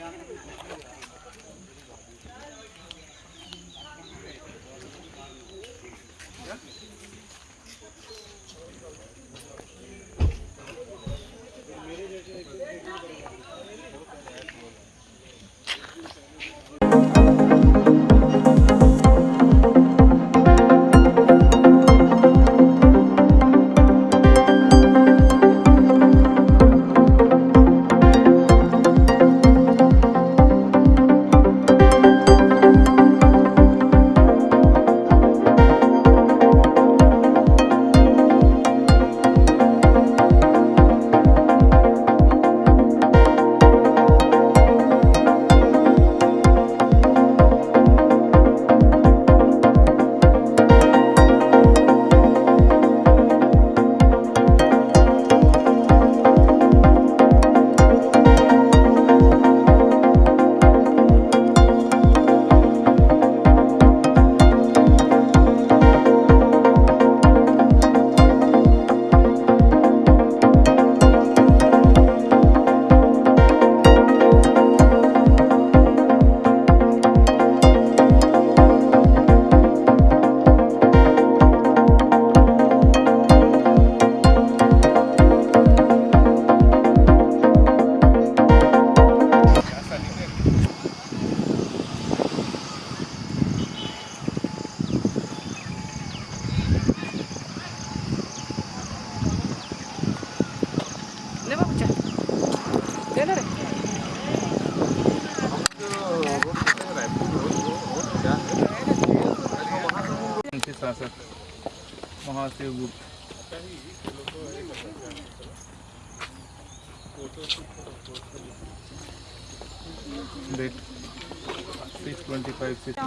Yeah. शासक Mahashiva Gupta date six twenty five six